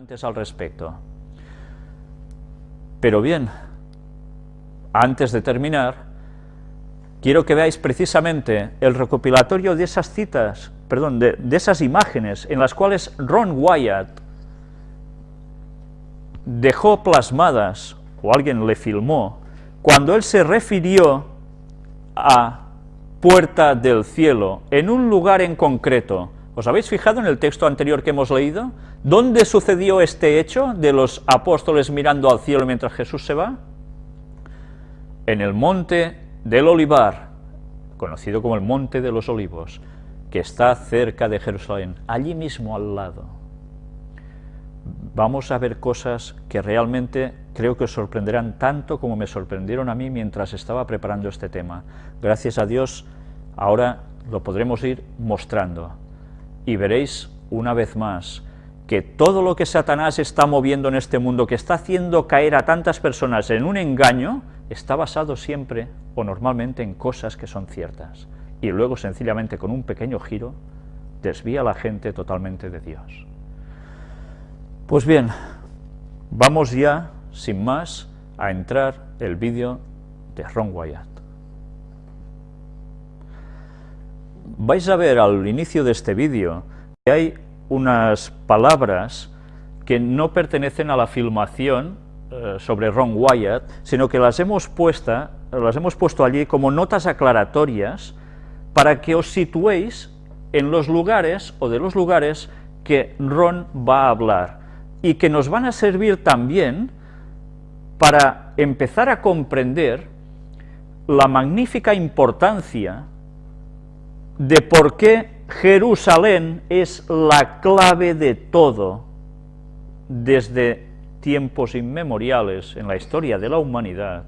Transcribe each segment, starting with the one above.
antes al respecto. Pero bien, antes de terminar, quiero que veáis precisamente el recopilatorio de esas citas, perdón, de, de esas imágenes en las cuales Ron Wyatt dejó plasmadas, o alguien le filmó, cuando él se refirió a puerta del cielo, en un lugar en concreto. ¿Os habéis fijado en el texto anterior que hemos leído? ¿Dónde sucedió este hecho de los apóstoles mirando al cielo mientras Jesús se va? En el monte del Olivar, conocido como el Monte de los Olivos, que está cerca de Jerusalén, allí mismo al lado vamos a ver cosas que realmente creo que os sorprenderán tanto como me sorprendieron a mí mientras estaba preparando este tema. Gracias a Dios, ahora lo podremos ir mostrando. Y veréis una vez más que todo lo que Satanás está moviendo en este mundo, que está haciendo caer a tantas personas en un engaño, está basado siempre o normalmente en cosas que son ciertas. Y luego sencillamente con un pequeño giro desvía a la gente totalmente de Dios. Pues bien, vamos ya, sin más, a entrar el vídeo de Ron Wyatt. Vais a ver al inicio de este vídeo que hay unas palabras que no pertenecen a la filmación eh, sobre Ron Wyatt, sino que las hemos, puesta, las hemos puesto allí como notas aclaratorias para que os situéis en los lugares o de los lugares que Ron va a hablar y que nos van a servir también para empezar a comprender la magnífica importancia de por qué Jerusalén es la clave de todo desde tiempos inmemoriales en la historia de la humanidad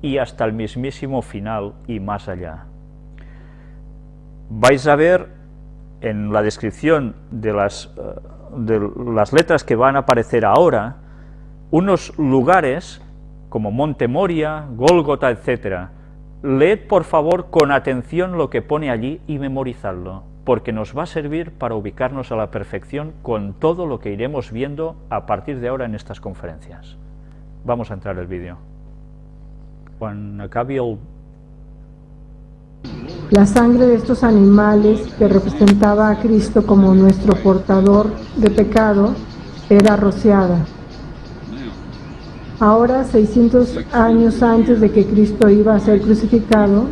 y hasta el mismísimo final y más allá. Vais a ver en la descripción de las eh, de las letras que van a aparecer ahora, unos lugares como Monte Moria, Gólgota, etc. Leed por favor con atención lo que pone allí y memorizadlo, porque nos va a servir para ubicarnos a la perfección con todo lo que iremos viendo a partir de ahora en estas conferencias. Vamos a entrar el vídeo. Cuando acabe el la sangre de estos animales que representaba a Cristo como nuestro portador de pecado era rociada. Ahora, 600 años antes de que Cristo iba a ser crucificado,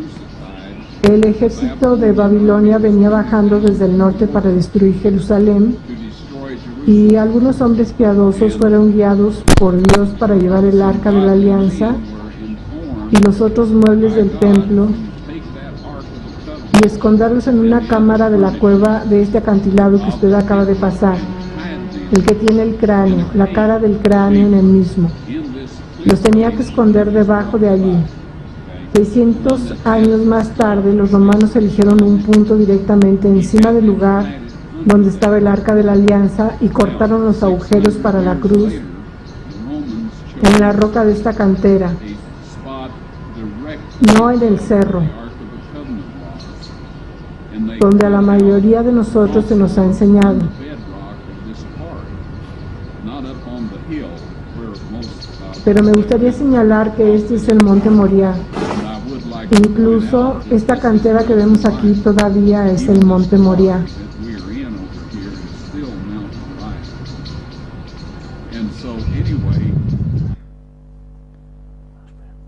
el ejército de Babilonia venía bajando desde el norte para destruir Jerusalén y algunos hombres piadosos fueron guiados por Dios para llevar el arca de la alianza y los otros muebles del templo y esconderlos en una cámara de la cueva de este acantilado que usted acaba de pasar, el que tiene el cráneo, la cara del cráneo en el mismo. Los tenía que esconder debajo de allí. 600 años más tarde, los romanos eligieron un punto directamente encima del lugar donde estaba el arca de la alianza y cortaron los agujeros para la cruz en la roca de esta cantera, no en el cerro donde a la mayoría de nosotros se nos ha enseñado. Pero me gustaría señalar que este es el monte Moriah. Incluso esta cantera que vemos aquí todavía es el monte Moriah.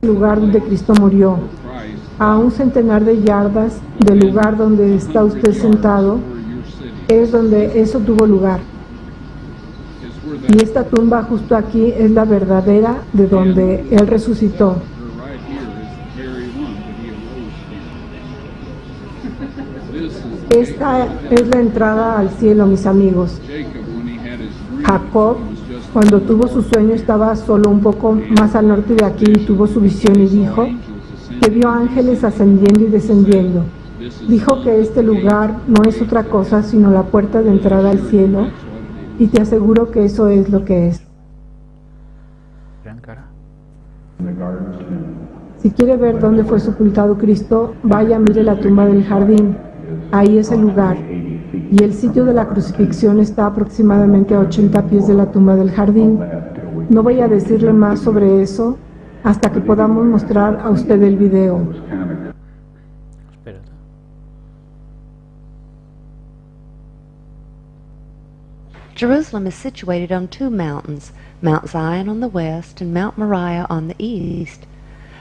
El lugar donde Cristo murió a un centenar de yardas del lugar donde está usted sentado, es donde eso tuvo lugar. Y esta tumba justo aquí es la verdadera de donde Él resucitó. Esta es la entrada al cielo, mis amigos. Jacob, cuando tuvo su sueño, estaba solo un poco más al norte de aquí y tuvo su visión y dijo, que vio ángeles ascendiendo y descendiendo. Dijo que este lugar no es otra cosa sino la puerta de entrada al cielo y te aseguro que eso es lo que es. Si quiere ver dónde fue sepultado Cristo, vaya, mire la tumba del jardín. Ahí es el lugar. y el sitio de la crucifixión está aproximadamente a 80 pies de la tumba del jardín. No voy a decirle más sobre eso hasta que podamos mostrar a usted el video. Jerusalem is situated on two mountains, Mount Zion on the west and Mount Moriah on the east.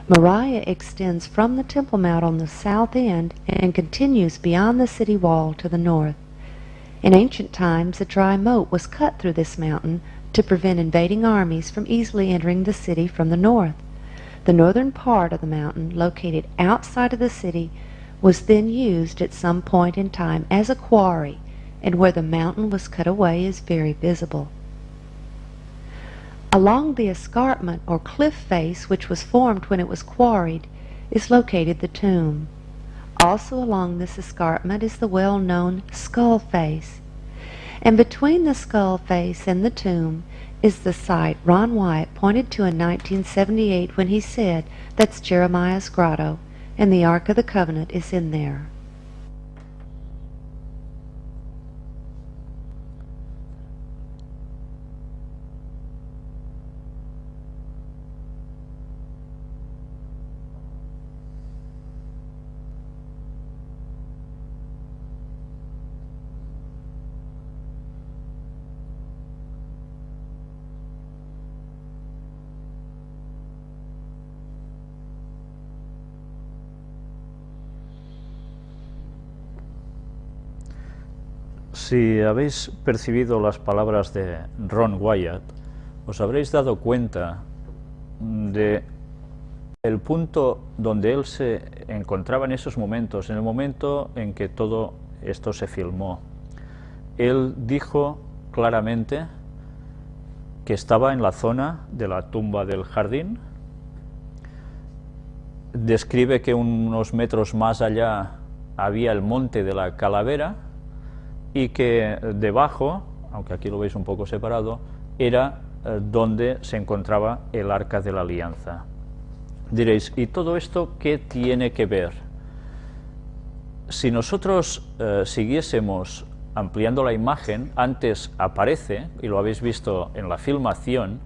Moriah extends from the Temple Mount on the south end and continues beyond the city wall to the north. In ancient times, a dry moat was cut through this mountain to prevent invading armies from easily entering the city from the north. The northern part of the mountain, located outside of the city, was then used at some point in time as a quarry, and where the mountain was cut away is very visible. Along the escarpment or cliff face which was formed when it was quarried is located the tomb. Also along this escarpment is the well-known skull face. And between the skull face and the tomb is the site Ron Wyatt pointed to in 1978 when he said, that's Jeremiah's grotto, and the Ark of the Covenant is in there. Si habéis percibido las palabras de Ron Wyatt, os habréis dado cuenta de el punto donde él se encontraba en esos momentos, en el momento en que todo esto se filmó. Él dijo claramente que estaba en la zona de la tumba del jardín, describe que unos metros más allá había el monte de la calavera, y que debajo, aunque aquí lo veis un poco separado, era eh, donde se encontraba el arca de la alianza. Diréis, ¿y todo esto qué tiene que ver? Si nosotros eh, siguiésemos ampliando la imagen, antes aparece, y lo habéis visto en la filmación,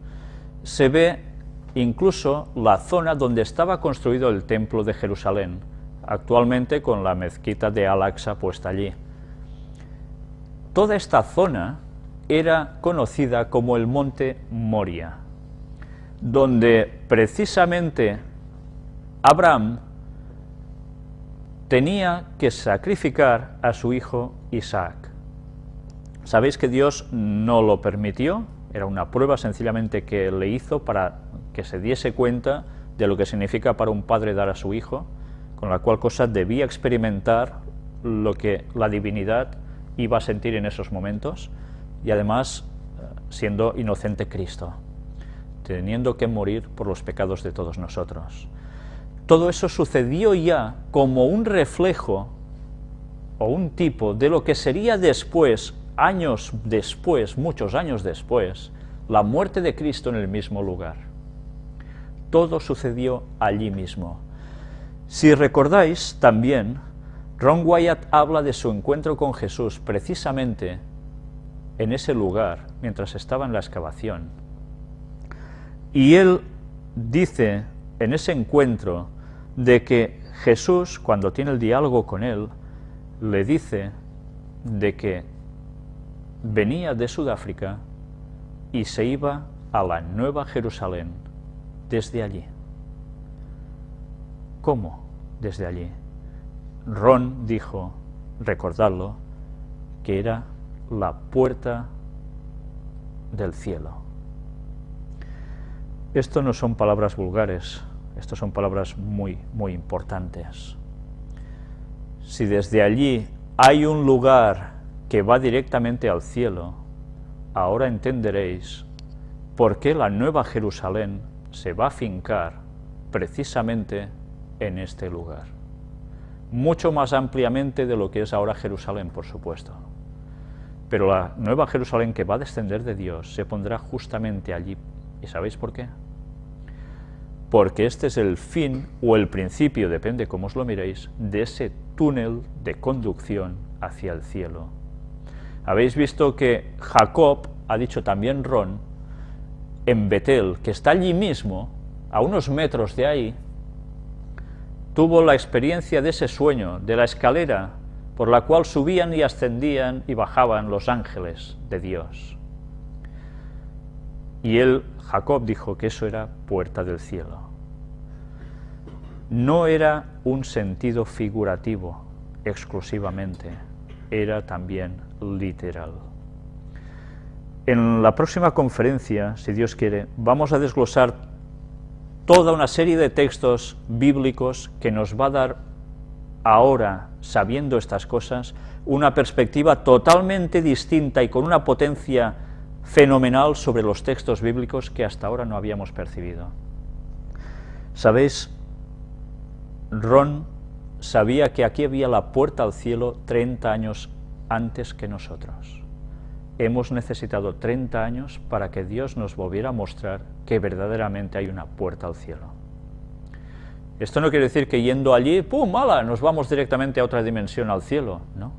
se ve incluso la zona donde estaba construido el templo de Jerusalén, actualmente con la mezquita de Al-Aqsa puesta allí. Toda esta zona era conocida como el monte Moria, donde precisamente Abraham tenía que sacrificar a su hijo Isaac. Sabéis que Dios no lo permitió, era una prueba sencillamente que le hizo para que se diese cuenta de lo que significa para un padre dar a su hijo, con la cual cosa debía experimentar lo que la divinidad iba a sentir en esos momentos y además eh, siendo inocente Cristo, teniendo que morir por los pecados de todos nosotros. Todo eso sucedió ya como un reflejo o un tipo de lo que sería después, años después, muchos años después, la muerte de Cristo en el mismo lugar. Todo sucedió allí mismo. Si recordáis también, Ron Wyatt habla de su encuentro con Jesús precisamente en ese lugar, mientras estaba en la excavación. Y él dice en ese encuentro de que Jesús, cuando tiene el diálogo con él, le dice de que venía de Sudáfrica y se iba a la Nueva Jerusalén desde allí. ¿Cómo desde allí? Ron dijo, recordadlo, que era la puerta del cielo. Esto no son palabras vulgares, esto son palabras muy, muy importantes. Si desde allí hay un lugar que va directamente al cielo, ahora entenderéis por qué la Nueva Jerusalén se va a fincar precisamente en este lugar mucho más ampliamente de lo que es ahora Jerusalén, por supuesto. Pero la nueva Jerusalén que va a descender de Dios se pondrá justamente allí. ¿Y sabéis por qué? Porque este es el fin o el principio, depende cómo os lo miréis, de ese túnel de conducción hacia el cielo, Habéis visto que Jacob, ha dicho también Ron, en Betel, que está allí mismo, a unos metros de ahí, tuvo la experiencia de ese sueño, de la escalera por la cual subían y ascendían y bajaban los ángeles de Dios. Y él, Jacob, dijo que eso era puerta del cielo. No era un sentido figurativo exclusivamente, era también literal. En la próxima conferencia, si Dios quiere, vamos a desglosar toda una serie de textos bíblicos que nos va a dar ahora, sabiendo estas cosas, una perspectiva totalmente distinta y con una potencia fenomenal sobre los textos bíblicos que hasta ahora no habíamos percibido. ¿Sabéis? Ron sabía que aquí había la puerta al cielo 30 años antes que nosotros. Hemos necesitado 30 años para que Dios nos volviera a mostrar que verdaderamente hay una puerta al cielo. Esto no quiere decir que yendo allí, ¡pum!, mala, nos vamos directamente a otra dimensión, al cielo, ¿no?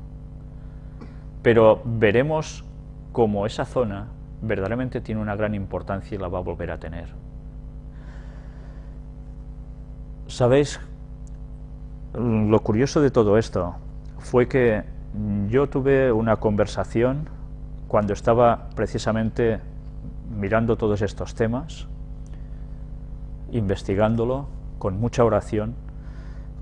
Pero veremos cómo esa zona verdaderamente tiene una gran importancia y la va a volver a tener. ¿Sabéis? Lo curioso de todo esto fue que yo tuve una conversación cuando estaba precisamente mirando todos estos temas, investigándolo, con mucha oración,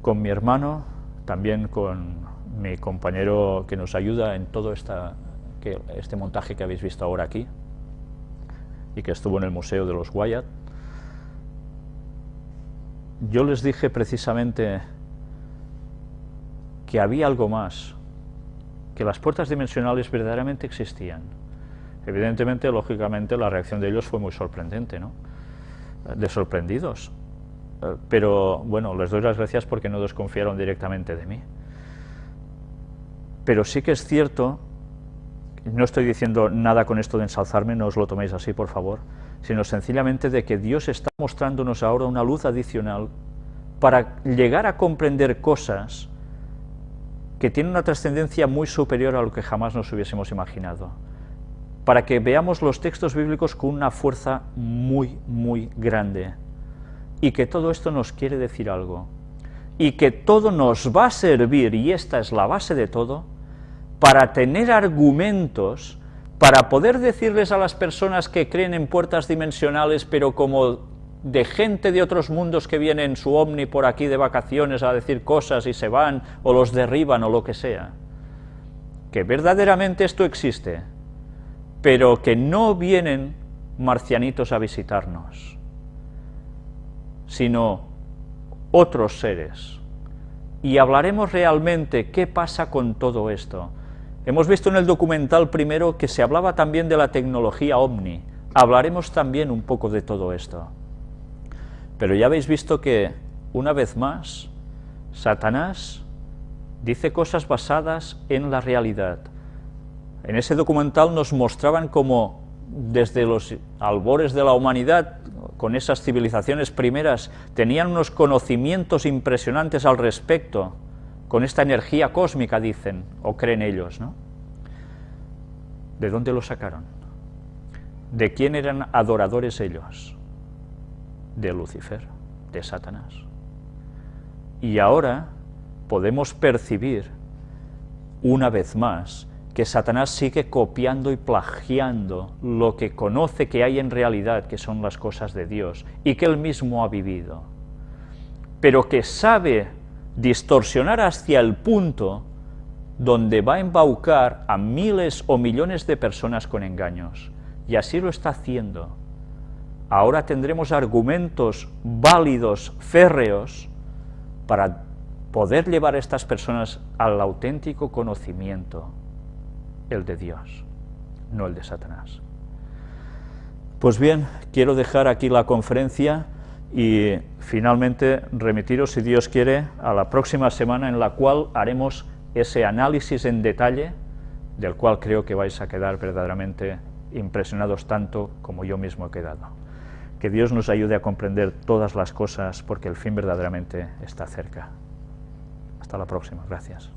con mi hermano, también con mi compañero que nos ayuda en todo este montaje que habéis visto ahora aquí, y que estuvo en el Museo de los Wyatt. Yo les dije precisamente que había algo más, que las puertas dimensionales verdaderamente existían. Evidentemente, lógicamente, la reacción de ellos fue muy sorprendente, ¿no? De sorprendidos. Eh, pero, bueno, les doy las gracias porque no desconfiaron directamente de mí. Pero sí que es cierto, no estoy diciendo nada con esto de ensalzarme, no os lo toméis así, por favor, sino sencillamente de que Dios está mostrándonos ahora una luz adicional para llegar a comprender cosas que tiene una trascendencia muy superior a lo que jamás nos hubiésemos imaginado, para que veamos los textos bíblicos con una fuerza muy, muy grande, y que todo esto nos quiere decir algo, y que todo nos va a servir, y esta es la base de todo, para tener argumentos, para poder decirles a las personas que creen en puertas dimensionales, pero como de gente de otros mundos que vienen en su ovni por aquí de vacaciones a decir cosas y se van, o los derriban, o lo que sea. Que verdaderamente esto existe, pero que no vienen marcianitos a visitarnos, sino otros seres. Y hablaremos realmente qué pasa con todo esto. Hemos visto en el documental primero que se hablaba también de la tecnología OVNI. Hablaremos también un poco de todo esto. Pero ya habéis visto que, una vez más, Satanás dice cosas basadas en la realidad. En ese documental nos mostraban cómo desde los albores de la humanidad, con esas civilizaciones primeras, tenían unos conocimientos impresionantes al respecto, con esta energía cósmica, dicen, o creen ellos, ¿no? ¿De dónde lo sacaron? ¿De quién eran adoradores ellos? De Lucifer, de Satanás. Y ahora podemos percibir una vez más que Satanás sigue copiando y plagiando lo que conoce que hay en realidad, que son las cosas de Dios, y que él mismo ha vivido, pero que sabe distorsionar hacia el punto donde va a embaucar a miles o millones de personas con engaños, y así lo está haciendo ahora tendremos argumentos válidos, férreos, para poder llevar a estas personas al auténtico conocimiento, el de Dios, no el de Satanás. Pues bien, quiero dejar aquí la conferencia y finalmente remitiros, si Dios quiere, a la próxima semana en la cual haremos ese análisis en detalle, del cual creo que vais a quedar verdaderamente impresionados tanto como yo mismo he quedado. Que Dios nos ayude a comprender todas las cosas porque el fin verdaderamente está cerca. Hasta la próxima. Gracias.